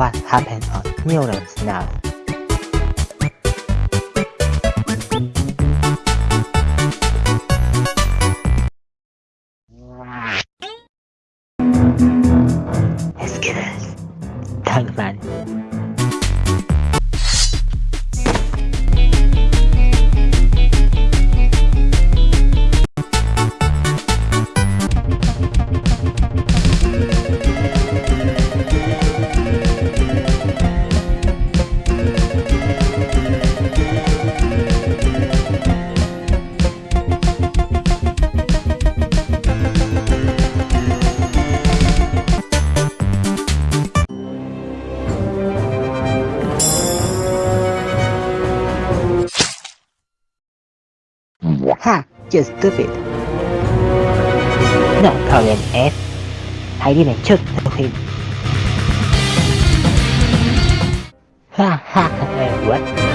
what happened on neurons now. Skills. Tankman. Ha! You're stupid. No, Korean F. I didn't shoot him. Ha ha ha, what?